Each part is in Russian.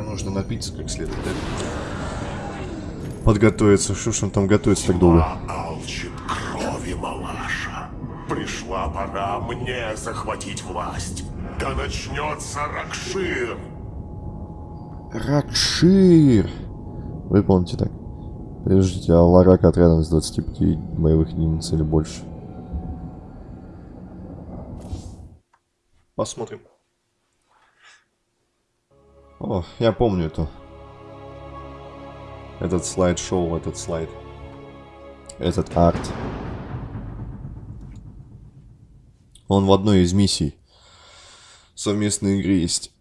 Мне нужно напиться как следует, да? Подготовиться. Что ж он там готовится так долго? алчит крови малаша. Пришла пора мне захватить власть. Да начнется Ракшир. Ракшир! Выполните так. Прежде Аларак отрядом с 25 боевых единиц или больше. Посмотрим. О, я помню эту. Этот слайд-шоу, этот слайд. Этот арт. Он в одной из миссий совместной игры есть.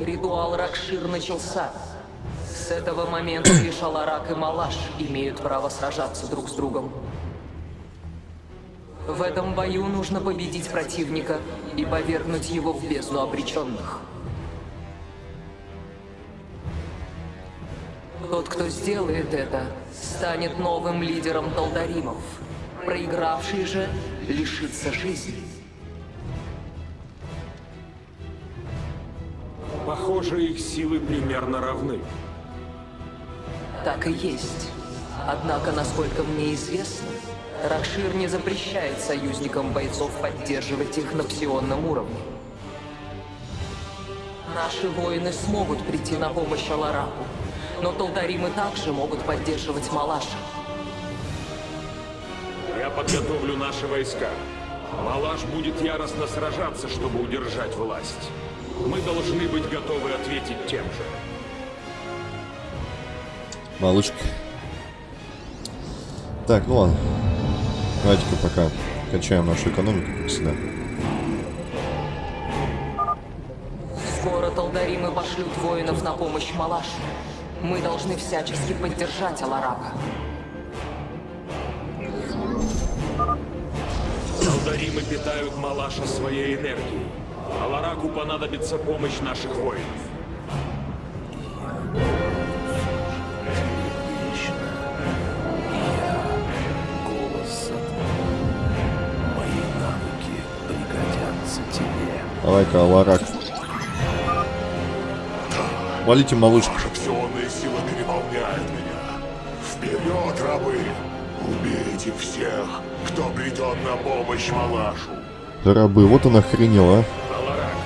Ритуал Ракшир начался. С этого момента лишь Аларак и Малаш имеют право сражаться друг с другом. В этом бою нужно победить противника и повергнуть его в бездну обреченных. Тот, кто сделает это, станет новым лидером Талдаримов. Проигравший же лишится жизни. Похоже, их силы примерно равны. Так и есть. Однако, насколько мне известно, Ракшир не запрещает союзникам бойцов поддерживать их на псионном уровне. Наши воины смогут прийти на помощь Алараку, но Талдаримы также могут поддерживать Малаша. Я подготовлю наши войска. Малаш будет яростно сражаться, чтобы удержать власть. Мы должны быть готовы ответить тем же. Малышка. Так, ну ладно. Давайте-ка пока качаем нашу экономику, как всегда. Скоро Талдаримы пошлют воинов на помощь Малашу. Мы должны всячески поддержать Аларака. Талдаримы питают Малаша своей энергией. Алараку понадобится помощь наших воинов. Давай-ка, Аларак. Валите малышку. Ваша псионная сила переполняет меня. Вперед, рабы! Убейте всех, кто придет на помощь Малашу. Рабы, вот он охренел, а. Аларак,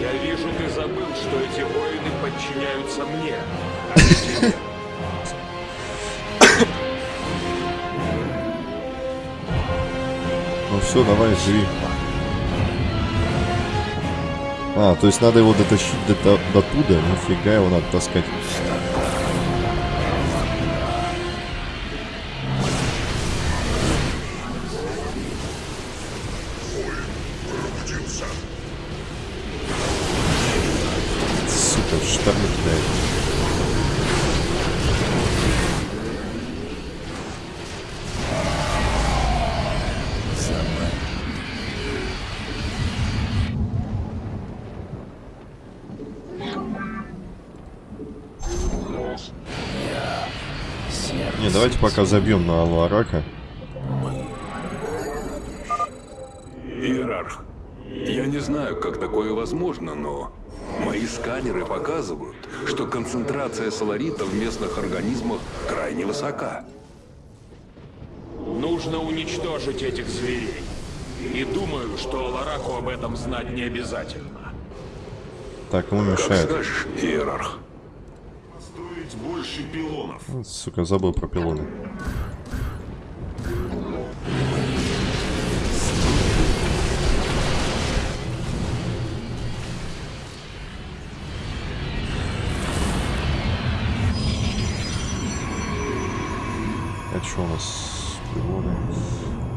я вижу, ты забыл, что эти воины подчиняются мне, а не тебе. Ну все, давай, живи. А, то есть надо его дотащить до, до, до туда? Нифига его надо таскать. Забьем на Алуарака. Иерарх, я не знаю, как такое возможно, но мои сканеры показывают, что концентрация соларита в местных организмах крайне высока. Нужно уничтожить этих зверей. И думаю, что Алараку об этом знать не обязательно. Так, ему Как мешает. скажешь, Иерарх. Стоить больше пилонов. Сука, забыл про пилоны. А что у нас? Пилоны.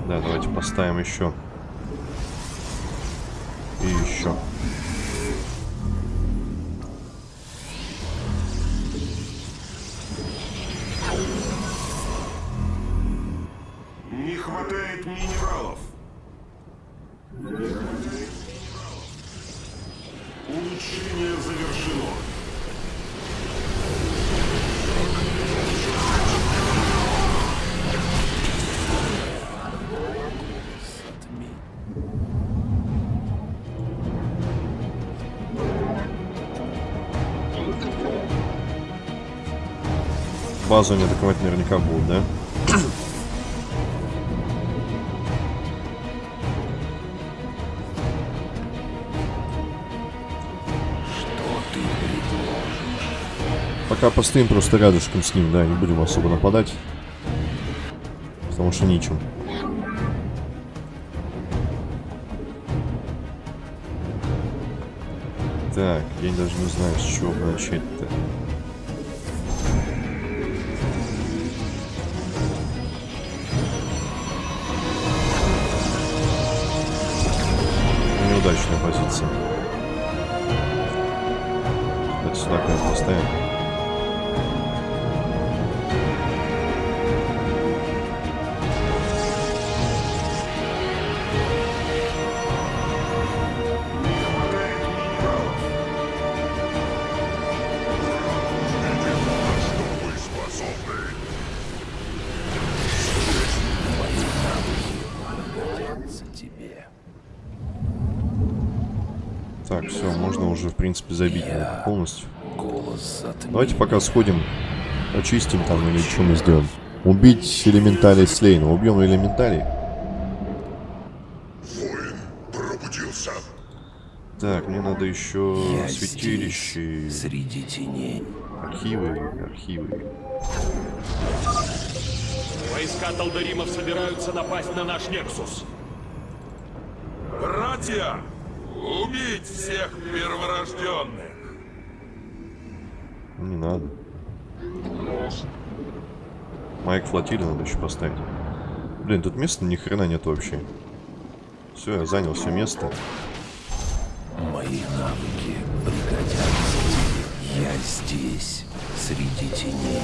Да, давайте поставим еще. И еще. Базу они атаковать наверняка будут, да? Пока постоим просто рядышком с ним, да, не будем особо нападать. Потому что нечем. Так, я даже не знаю, с чего начать-то. Неудачная позиция. Это сюда как поставим. Полностью. Давайте пока сходим, очистим там или что мы сделаем. Убить элементалей Слейна. Убьем элементалей. Воин пробудился. Так, мне надо еще святилище, Среди теней. архивы, архивы. Войска Талдаримов собираются напасть на наш Нексус. Братья, убить всех перворожденных! Не надо. Майк флотилия надо еще поставить. Блин, тут места ни хрена нет вообще. Все, я занял все место. Мои навыки пригодятся. Я здесь, среди теней.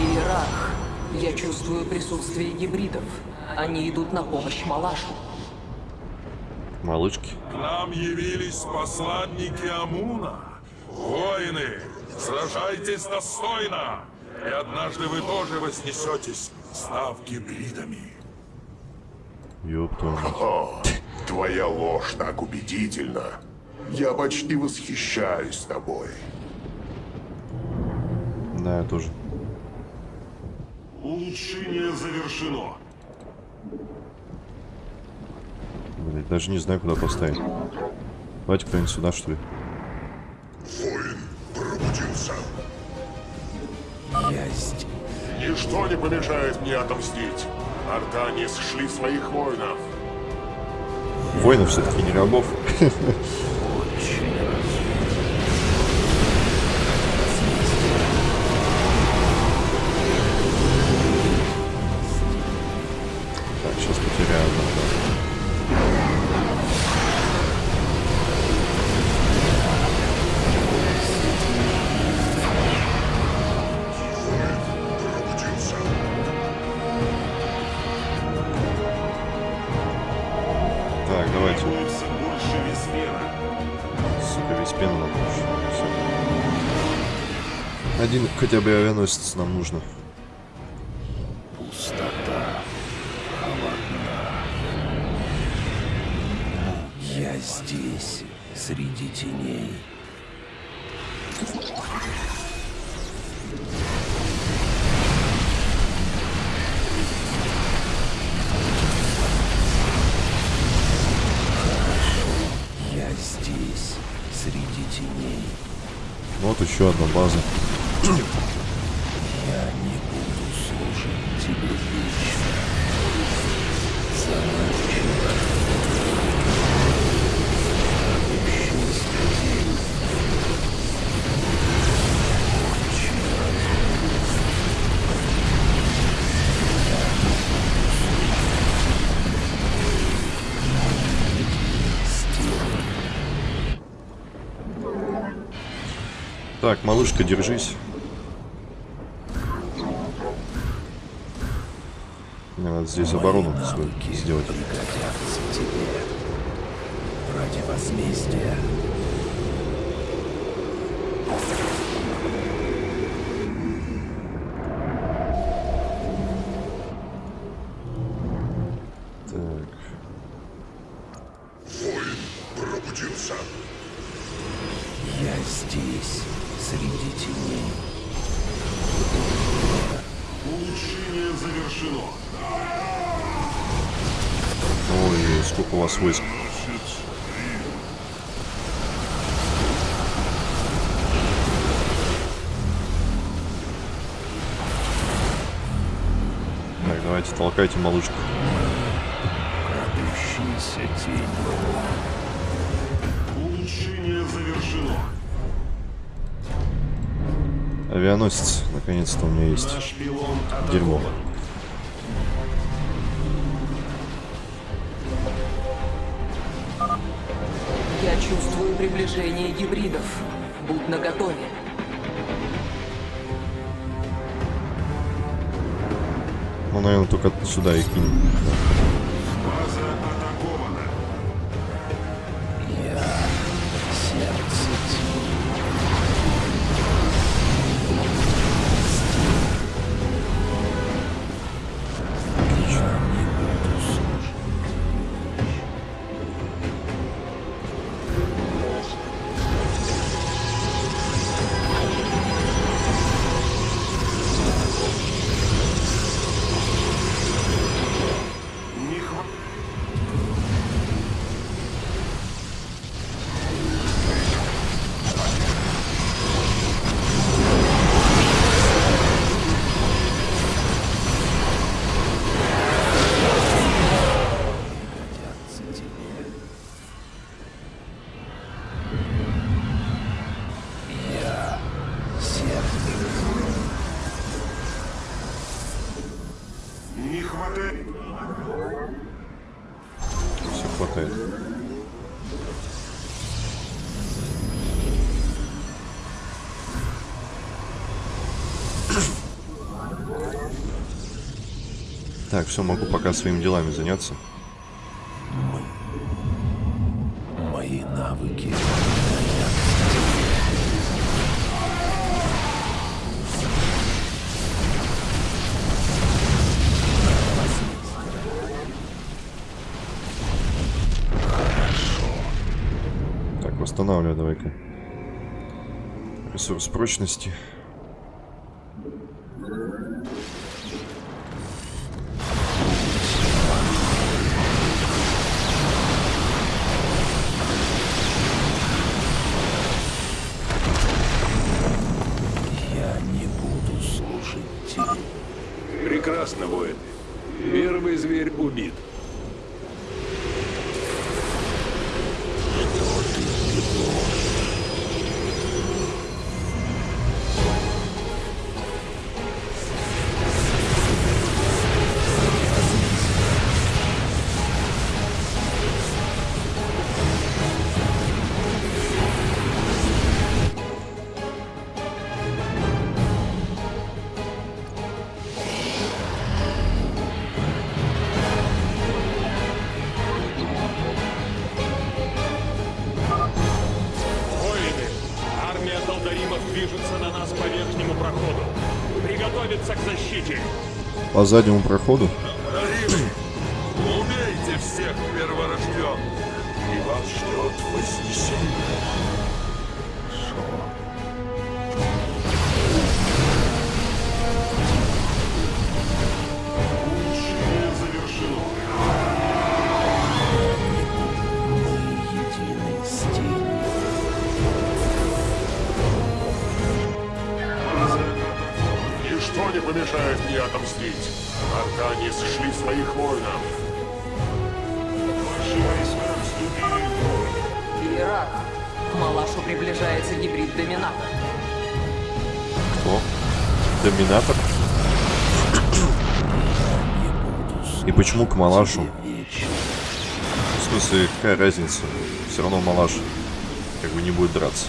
Иерарх, я чувствую присутствие гибридов. Они идут на помощь Малашу. Малышки. К нам явились посланники Амуна. Воины, сражайтесь достойно, и однажды вы тоже вознесетесь, став гибридами. О, твоя ложь так убедительна. Я почти восхищаюсь тобой. Да, я тоже. Улучшение завершено. Блин, даже не знаю, куда поставить. Давайте кто-нибудь сюда, что ли. Здесь. Ничто не помешает мне отомстить. Артане сшли своих воинов. Воинов все-таки не рабов. хотя бы авианосец нам нужно. Пустота. Холодна. Я здесь, среди теней. Я здесь, среди теней. Вот еще одна база. Так, малышка, держись. Мне надо здесь оборону свою сделать. ради возмездия. Так. Воин пробудился. Я здесь, среди теней. Улучшение завершено. Ой, сколько у вас войск. Так, малышку. Крадущаяся тень. Улучшение завершено. Авианосец, наконец-то у меня есть. Дерьмо. Я чувствую приближение гибридов. Будь наготове. Ну, наверное, только сюда их кинем. Так, все, могу пока своими делами заняться. Мои навыки. Так, восстанавливаю давай-ка. Ресурс прочности. По заднему проходу. Малашу? В смысле, какая разница? Все равно Малаш как бы не будет драться.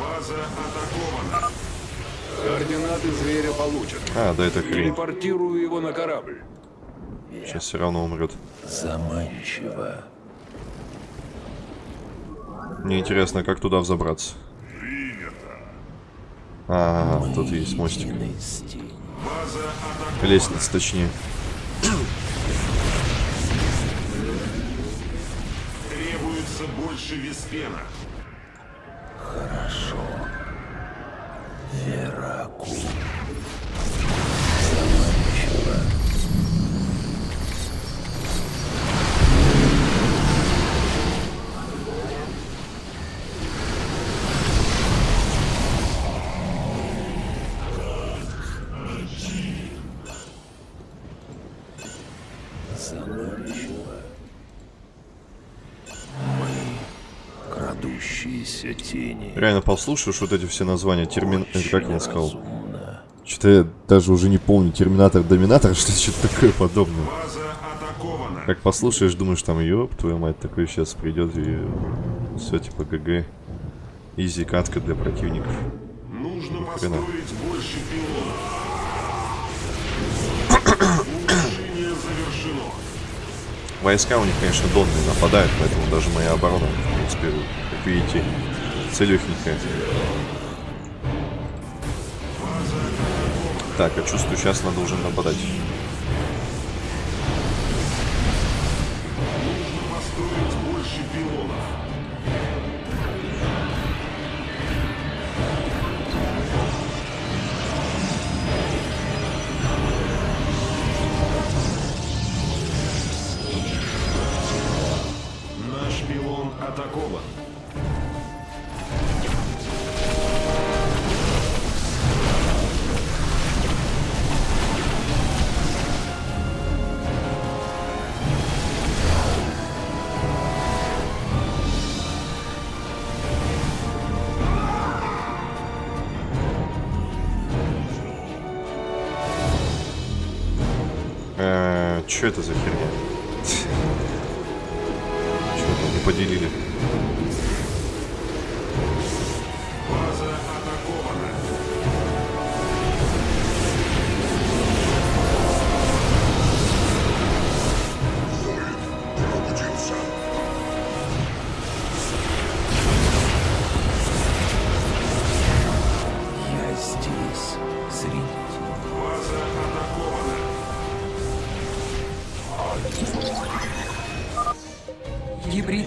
База атакована. Координаты зверя получены. А, да это хрень. Телепортирую его на корабль. Сейчас все равно умрет. Заманчиво. Мне интересно, как туда взобраться. А, -а, -а тут есть мостик. Лестница, точнее. Требуется больше виспена. Хорошо. Реально послушаешь вот эти все названия термин... э, Как я сказал? Что-то я даже уже не помню. Терминатор, Доминатор, что что-то такое подобное. Как послушаешь, думаешь, там, ёб, твою мать, такой сейчас придет и все типа ГГ. Изи катка для противников. Нужно Хрена. построить больше. Войска у них, конечно, донные нападают, поэтому даже моя оборона, в принципе, как видите, целехенькая. Так, а чувствую, сейчас надо уже нападать. Что это за херня?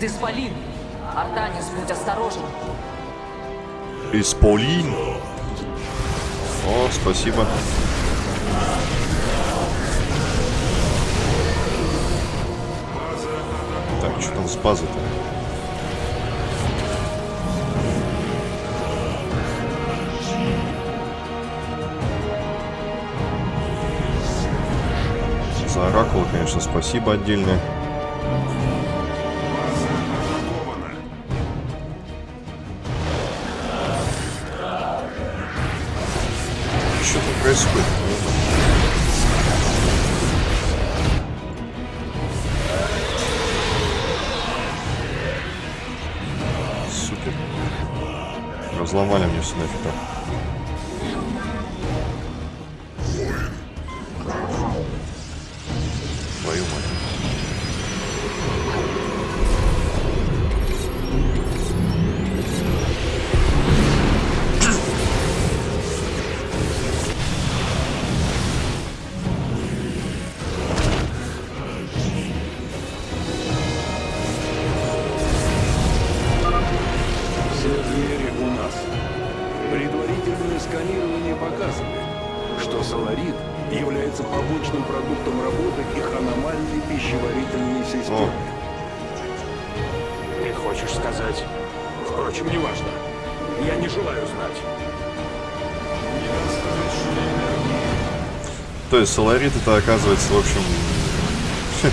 Исполин. Артанис, будь осторожен. Исполин. О, спасибо. Так, что там с базой-то? За оракул, конечно, спасибо отдельное. Разломали мне То есть соларит это оказывается, в общем,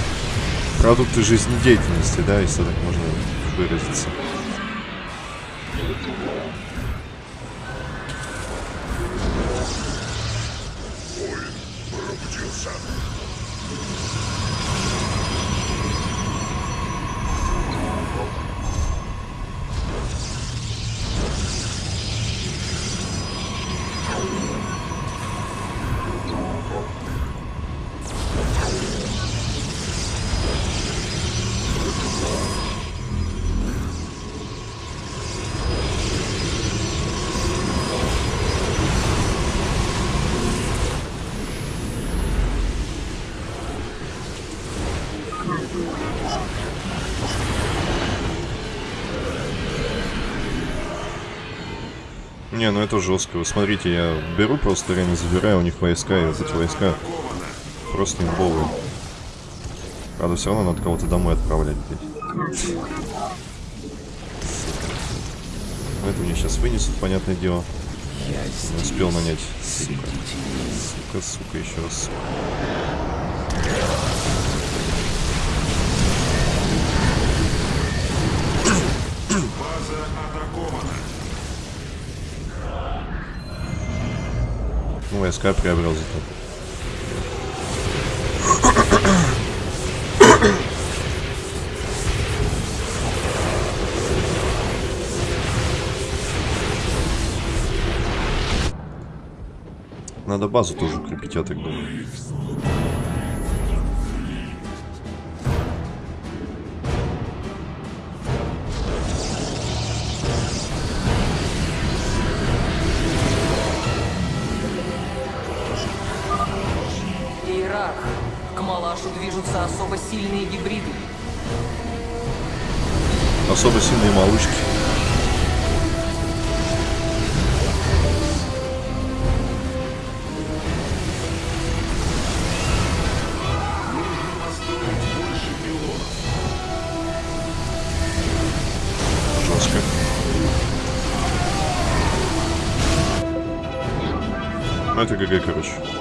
продукты жизнедеятельности, да, если так можно выразиться. Не, ну это жестко. Вы смотрите, я беру просто реально забираю у них войска, и вот эти войска просто имбовые. Правда, все равно надо кого-то домой отправлять, блядь. Это мне сейчас вынесут, понятное дело. Я не успел нанять. Сука, сука, сука еще раз. Сука. База атакована. Ну, войска приобрел зато. Надо базу тоже укрепить, я так думаю. Сильные гибриды. Особо сильные малышки. Ну, это ГГ, короче.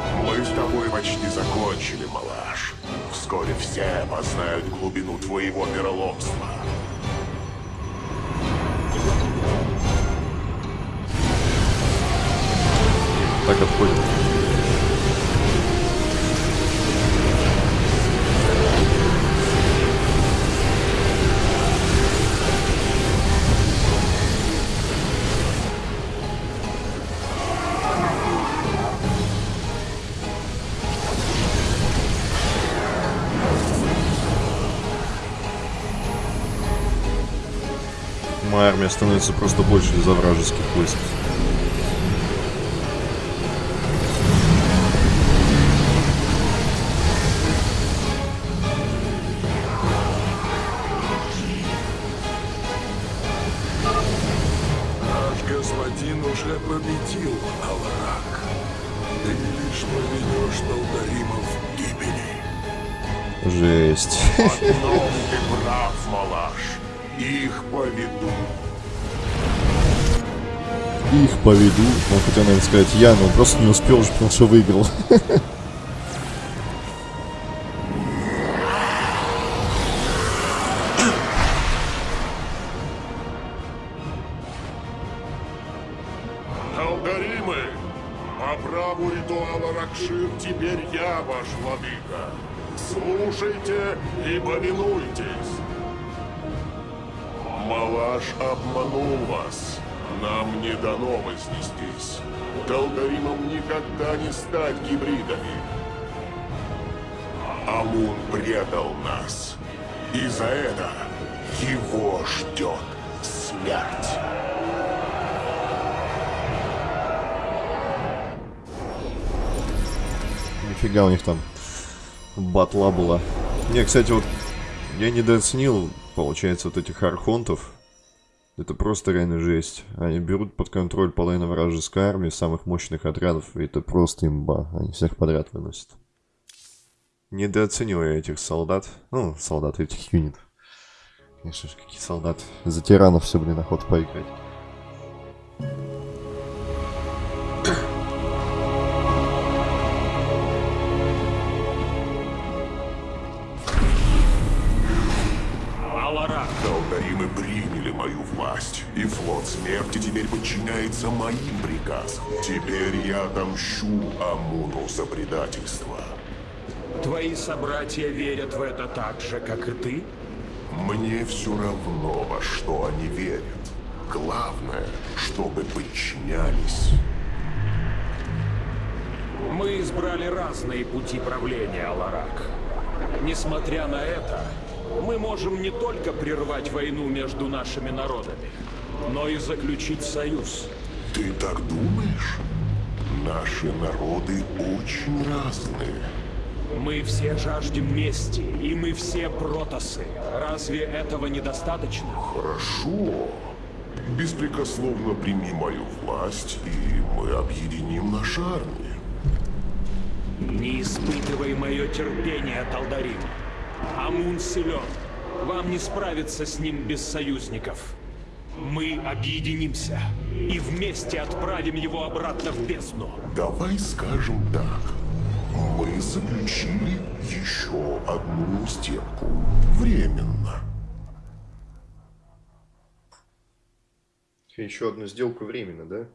Становится просто больше из-за вражеских войск. Господин уже победил, Аларак. Ты лишь поведешь Талдаримов к гибели. Жесть. В одном ты прав, малыш. Их поведу. Их поведу. Он хотел, наверное, сказать я, но просто не успел уже, потому что выиграл. Дано вознестись. Талгаримам никогда не стать гибридами. Амун предал нас. И за это его ждет смерть. Нифига у них там батла была. Не, кстати, вот я недооценил, получается, вот этих архонтов. Это просто реально жесть. Они берут под контроль половину вражеской армии, самых мощных отрядов, и это просто имба. Они всех подряд выносят. Недооценил я этих солдат. Ну, солдат этих юнитов. Конечно же, какие солдаты. За тиранов все, блин, охота поиграть. Флот смерти теперь подчиняется моим приказам. Теперь я отомщу Амуну за предательство. твои собратья верят в это так же, как и ты? Мне все равно, во что они верят. Главное, чтобы подчинялись. Мы избрали разные пути правления, Аларак. Несмотря на это, мы можем не только прервать войну между нашими народами, но и заключить союз. Ты так думаешь? Наши народы очень разные. Мы все жаждем мести, и мы все протасы. Разве этого недостаточно? Хорошо. Беспрекословно прими мою власть, и мы объединим наши армии. Не испытывай мое терпение, Талдарим. Амун силен. Вам не справиться с ним без союзников. Мы объединимся и вместе отправим его обратно в бездну. Давай скажем так. Мы заключили еще одну сделку. Временно. Еще одну сделку временно, да?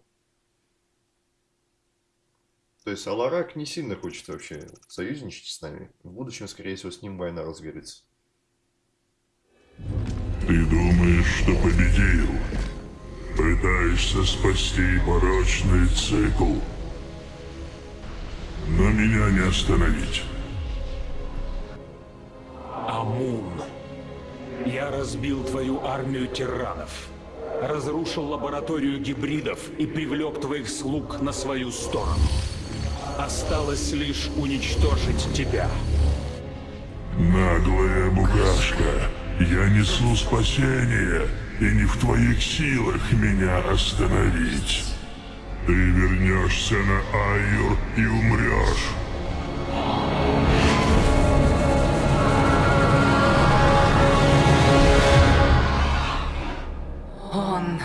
То есть Аларак не сильно хочет вообще союзничать с нами. В будущем, скорее всего, с ним война разгорится. Ты думаешь, что победил? Пытаешься спасти порочный цикл. Но меня не остановить. Амун. Я разбил твою армию тиранов. Разрушил лабораторию гибридов и привлек твоих слуг на свою сторону. Осталось лишь уничтожить тебя. Наглая букашка, я несу спасение, и не в твоих силах меня остановить. Ты вернешься на Айюр и умрешь. Он...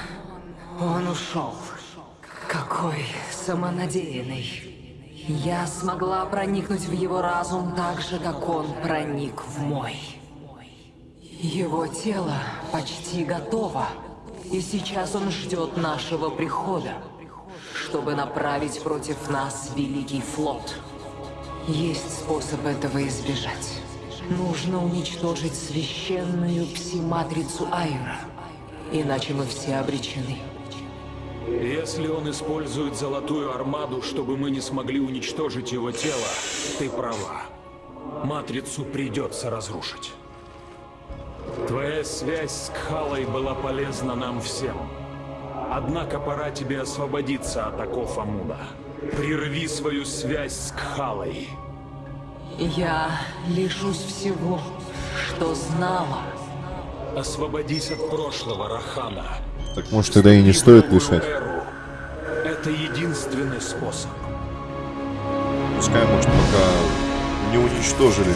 он ушел. Какой самонадеянный. Я смогла проникнуть в его разум так же, как он проник в мой. Его тело почти готово, и сейчас он ждет нашего прихода, чтобы направить против нас Великий флот. Есть способ этого избежать. Нужно уничтожить священную пси-матрицу Айра, иначе мы все обречены. Если он использует Золотую Армаду, чтобы мы не смогли уничтожить его тело, ты права. Матрицу придется разрушить. Твоя связь с Кхалой была полезна нам всем. Однако пора тебе освободиться от оков Амуна. Прерви свою связь с Кхалой. Я лишусь всего, что знала. Освободись от прошлого, Рахана. Так может тогда и не стоит лишать. Это единственный способ. Пускай, может, пока не уничтожили.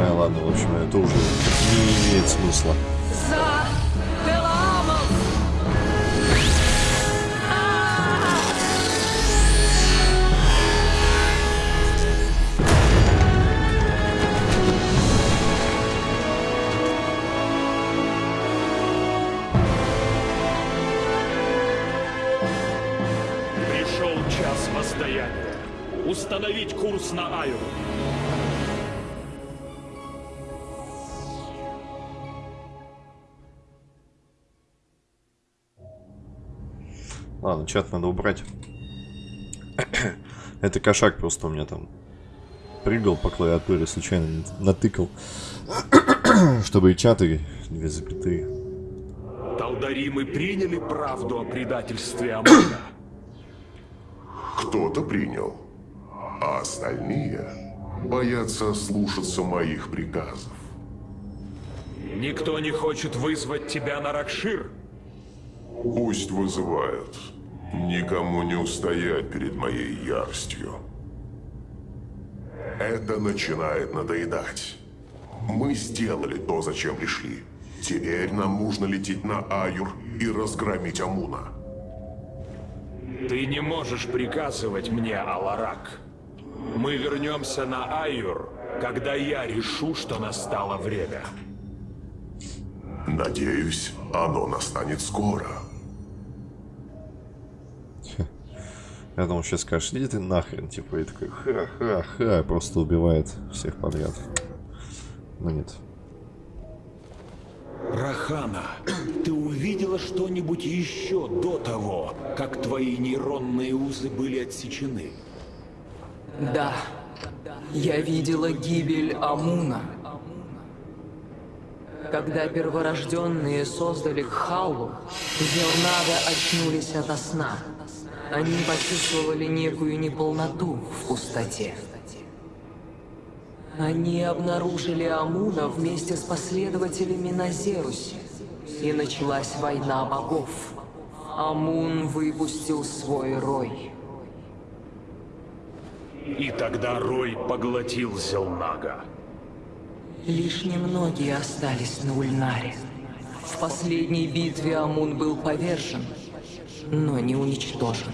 Да, ладно, в общем, это уже не имеет смысла. Пришел час воздаяния. Установить курс на Аю. Ладно, чат надо убрать. Это кошак просто у меня там прыгал по клавиатуре, случайно натыкал. Чтобы и чаты две запятые. Талдаримы приняли правду о предательстве Амуна. Кто-то принял, а остальные боятся слушаться моих приказов. Никто не хочет вызвать тебя на Ракшир. Пусть вызывают. Никому не устоять перед моей яростью. Это начинает надоедать. Мы сделали то, зачем пришли. Теперь нам нужно лететь на Аюр и разгромить Амуна. Ты не можешь приказывать мне, Аларак. Мы вернемся на Айюр, когда я решу, что настало время. Надеюсь, оно настанет скоро. Я думал, сейчас скажешь, иди ты нахрен, типа, и такой, ха-ха-ха, просто убивает всех подряд. Но нет. Рахана, ты увидела что-нибудь еще до того, как твои нейронные узы были отсечены? Да, я видела гибель Амуна. Когда перворожденные создали Кхалу, Зелнада очнулись ото сна. Они почувствовали некую неполноту в пустоте. Они обнаружили Амуна вместе с последователями на Зерусе. и началась война богов. Амун выпустил свой рой. И тогда Рой поглотил Зелнага. Лишь немногие остались на Ульнаре. В последней битве Амун был повержен, но не уничтожен.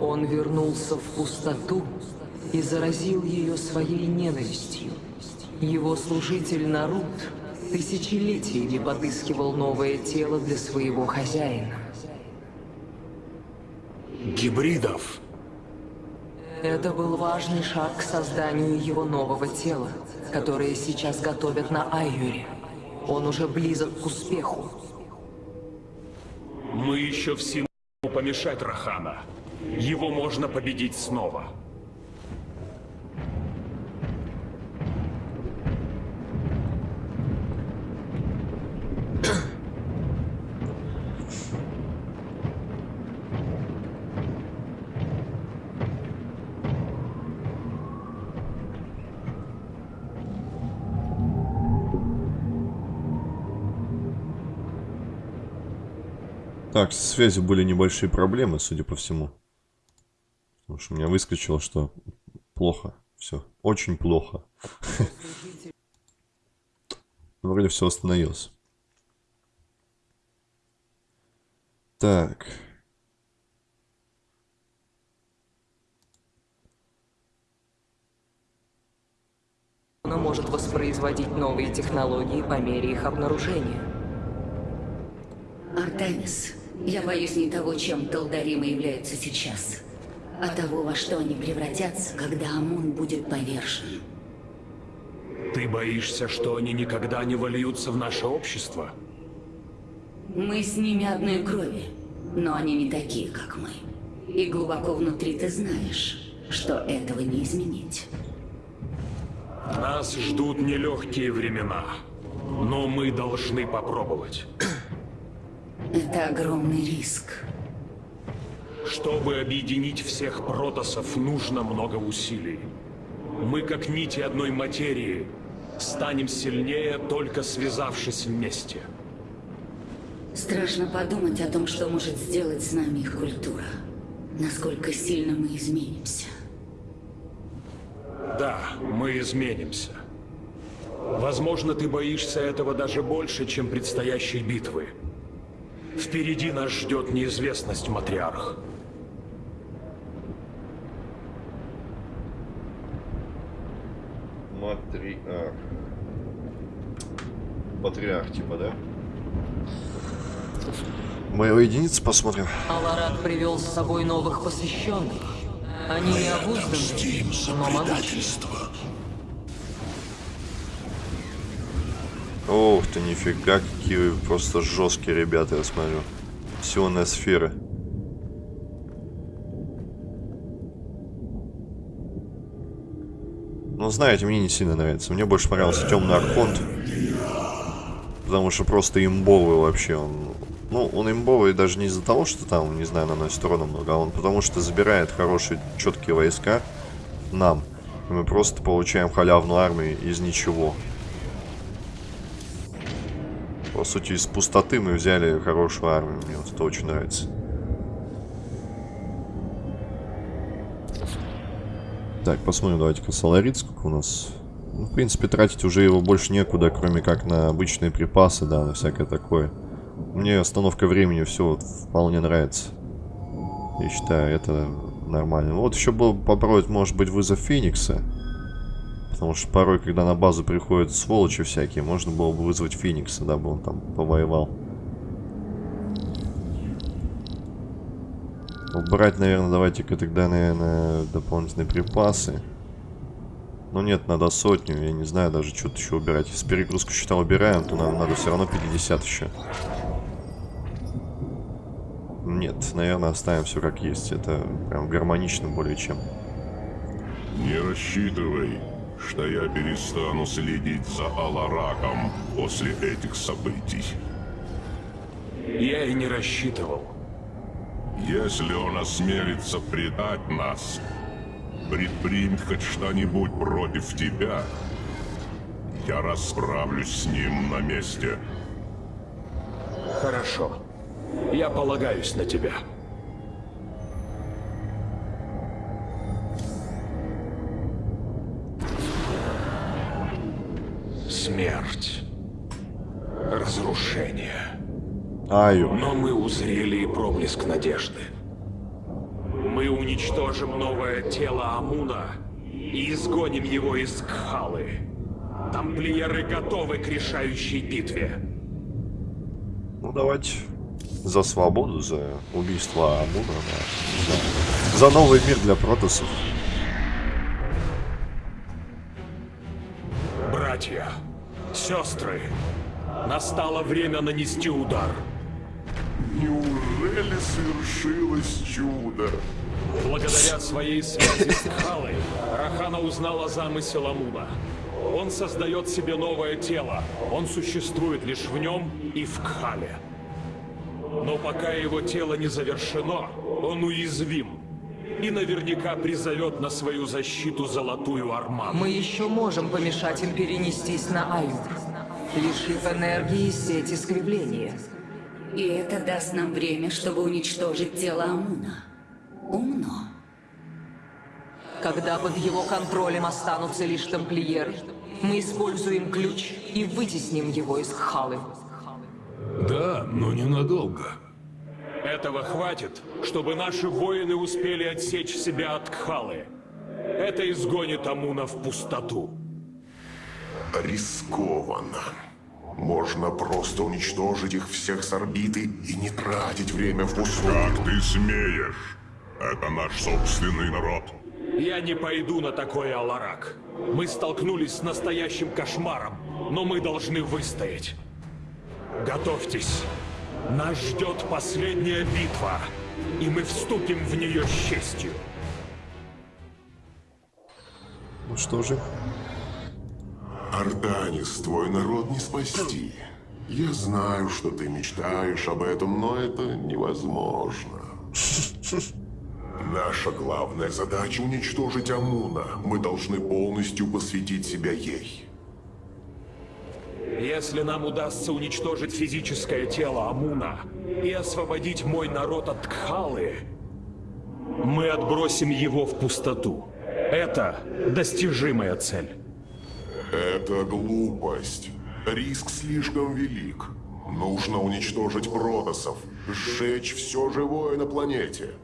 Он вернулся в пустоту и заразил ее своей ненавистью. Его служитель Нарут тысячелетиями подыскивал новое тело для своего хозяина. Гибридов. Это был важный шаг к созданию его нового тела, которое сейчас готовят на Айюре. Он уже близок к успеху. Мы еще в силах помешать Рахана. Его можно победить снова. Так, с связью были небольшие проблемы, судя по всему. Потому что у меня выскочило, что плохо. Все. Очень плохо. Вроде все остановилось. Так. Она может воспроизводить новые технологии по мере их обнаружения. Артемис, я боюсь не того, чем Талдаримы являются сейчас, а того, во что они превратятся, когда Амун будет повержен. Ты боишься, что они никогда не вольются в наше общество? Мы с ними одной крови, но они не такие, как мы. И глубоко внутри ты знаешь, что этого не изменить. Нас ждут нелегкие времена, но мы должны попробовать. Это огромный риск. Чтобы объединить всех протосов, нужно много усилий. Мы, как нити одной материи, станем сильнее, только связавшись вместе. Страшно подумать о том, что может сделать с нами их культура. Насколько сильно мы изменимся. Да, мы изменимся. Возможно, ты боишься этого даже больше, чем предстоящей битвы. Впереди нас ждет неизвестность, матриарх. Матриарх. Патриарх, типа, да? Мы его единицы посмотрим. Аларат привел с собой новых посвященных. Они не обузданы, но могучи. Ох ты, нифига, какие просто жесткие ребята, я смотрю. Сионная сфера. Ну, знаете, мне не сильно нравится. Мне больше понравился Темный Архонт. Потому что просто имбовый вообще. Он, ну, он имбовый даже не из-за того, что там, не знаю, наносит урона много, а он потому что забирает хорошие, четкие войска нам. И мы просто получаем халявную армию из ничего. По сути, из пустоты мы взяли хорошую армию. Мне вот это очень нравится. Так, посмотрим, давайте-ка Соларит, сколько у нас... Ну, в принципе, тратить уже его больше некуда, кроме как на обычные припасы, да, на всякое такое. Мне остановка времени все вот вполне нравится. Я считаю, это нормально. Вот еще был попробовать, может быть, вызов Феникса. Потому что порой, когда на базу приходят сволочи всякие, можно было бы вызвать Феникса, дабы он там повоевал. Убрать, наверное, давайте-ка тогда, наверное, дополнительные припасы. Ну нет, надо сотню, я не знаю даже, что-то еще убирать. Если перегрузку счета убираем, то нам надо все равно 50 еще. Нет, наверное, оставим все как есть. Это прям гармонично более чем. Не рассчитывай, что я перестану следить за Алараком после этих событий. Я и не рассчитывал. Если он осмелится предать нас, предпримет хоть что-нибудь против тебя, Я расправлюсь с ним на месте. Хорошо. Я полагаюсь на тебя. Смерть. Разрушение. Айо. Но мы узрели и проблеск надежды. Мы уничтожим новое тело Амуна и изгоним его из Кхалы. Тамплиеры готовы к решающей битве. Ну давайте за свободу, за убийство Амуна, да. за, за новый мир для протосов. Братья, сестры, настало время нанести удар. Неужели свершилось чудо? Благодаря своей связи с Кхалой, Рахана узнала замысел Амуна. Он создает себе новое тело. Он существует лишь в нем и в Кхале. Но пока его тело не завершено, он уязвим. И наверняка призовет на свою защиту Золотую Арману. Мы еще можем помешать им перенестись на Аюр, лишив энергии сеть искривления. И это даст нам время, чтобы уничтожить тело Амуна. Умно. Когда под его контролем останутся лишь тамплиеры, мы используем ключ и вытесним его из Халы. Да, но ненадолго. Этого хватит, чтобы наши воины успели отсечь себя от Кхалы. Это изгонит Амуна в пустоту. Рискованно. Можно просто уничтожить их всех с орбиты и не тратить время впустую. Как ты смеешь? Это наш собственный народ. Я не пойду на такой Аларак. Мы столкнулись с настоящим кошмаром, но мы должны выстоять. Готовьтесь. Нас ждет последняя битва, и мы вступим в нее с честью. Ну что же, Артанис, твой народ не спасти. Я знаю, что ты мечтаешь об этом, но это невозможно. Наша главная задача уничтожить Амуна. Мы должны полностью посвятить себя ей. Если нам удастся уничтожить физическое тело Амуна и освободить мой народ от Кхалы, мы отбросим его в пустоту. Это достижимая цель. Это глупость. Риск слишком велик. Нужно уничтожить протосов, сжечь все живое на планете.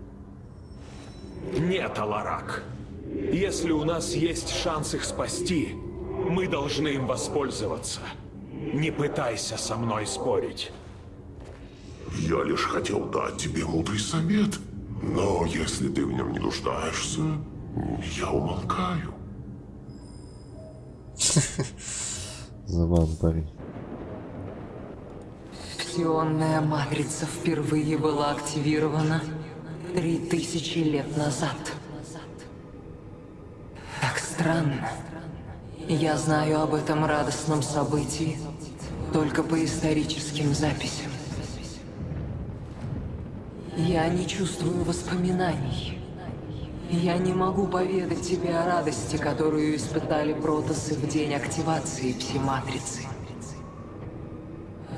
Нет, Аларак. Если у нас есть шанс их спасти, мы должны им воспользоваться. Не пытайся со мной спорить. Я лишь хотел дать тебе мудрый совет. Но если ты в нем не нуждаешься, я умолкаю. забавный парень. Псионная матрица впервые была активирована три тысячи лет назад. Так странно. Я знаю об этом радостном событии только по историческим записям. Я не чувствую воспоминаний. Я не могу поведать тебе о радости, которую испытали протосы в день активации пси-матрицы.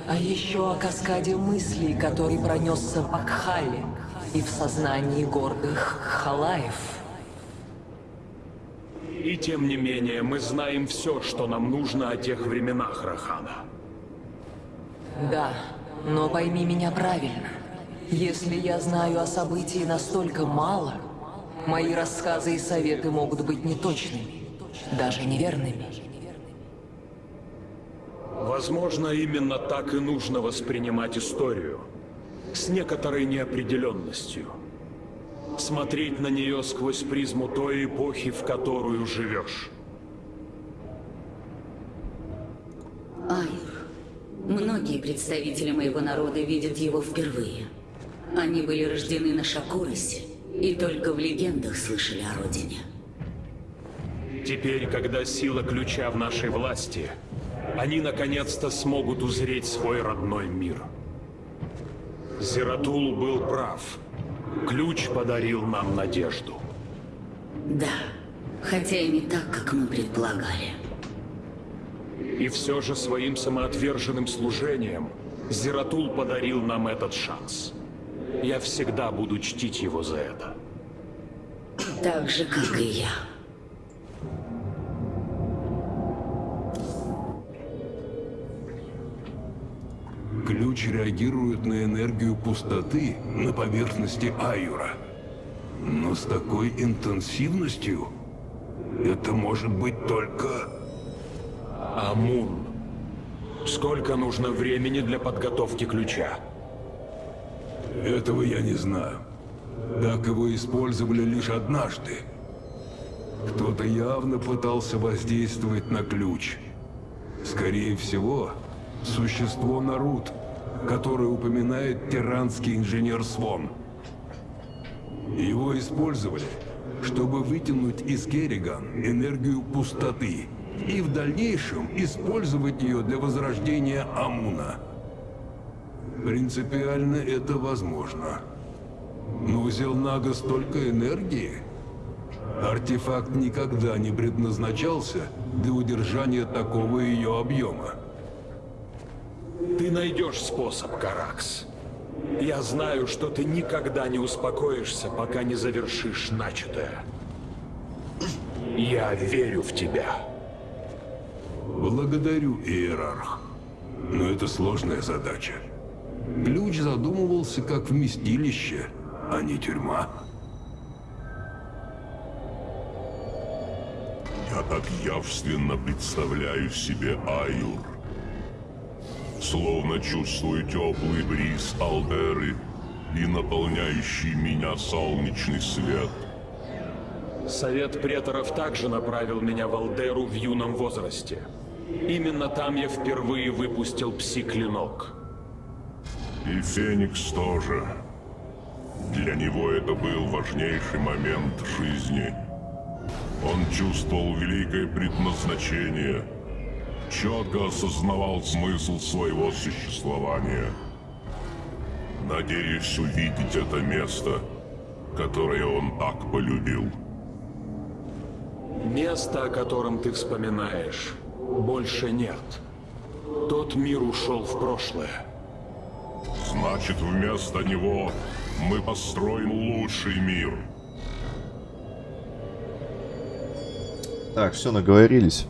А еще о каскаде мыслей, который пронесся в Акхале и в сознании гордых халаев. И тем не менее, мы знаем все, что нам нужно о тех временах, Рахана. Да, но пойми меня правильно. Если я знаю о событии настолько мало, мои рассказы и советы могут быть неточными, даже неверными. Возможно, именно так и нужно воспринимать историю. С некоторой неопределенностью. Смотреть на нее сквозь призму той эпохи, в которую живешь. Айр. Многие представители моего народа видят его впервые. Они были рождены на Шакуросе и только в легендах слышали о родине. Теперь, когда сила ключа в нашей власти, они наконец-то смогут узреть свой родной мир. Зератул был прав. Ключ подарил нам надежду. Да, хотя и не так, как мы предполагали. И все же своим самоотверженным служением Зератул подарил нам этот шанс. Я всегда буду чтить его за это. Так же, как и я. Ключ реагирует на энергию пустоты на поверхности Аюра. Но с такой интенсивностью это может быть только... Амун. Сколько нужно времени для подготовки ключа? Этого я не знаю. Так его использовали лишь однажды. Кто-то явно пытался воздействовать на ключ. Скорее всего, существо Нарут, которое упоминает тиранский инженер Свон. Его использовали, чтобы вытянуть из Керриган энергию пустоты и в дальнейшем использовать ее для возрождения Амуна. Принципиально это возможно. Но у Зелнага столько энергии. Артефакт никогда не предназначался для удержания такого ее объема. Ты найдешь способ, Каракс. Я знаю, что ты никогда не успокоишься, пока не завершишь начатое. Я верю в тебя. Благодарю, Иерарх. Но это сложная задача. Ключ задумывался как вместилище, а не тюрьма. Я так явственно представляю себе Аюр. Словно чувствую теплый бриз Алдеры и наполняющий меня солнечный свет. Совет преторов также направил меня в Алдеру в юном возрасте. Именно там я впервые выпустил пси-клинок. И Феникс тоже. Для него это был важнейший момент жизни. Он чувствовал великое предназначение, четко осознавал смысл своего существования. Надеюсь увидеть это место, которое он так полюбил. Место, о котором ты вспоминаешь, больше нет. Тот мир ушел в прошлое. Значит, вместо него мы построим лучший мир. Так, все, наговорились.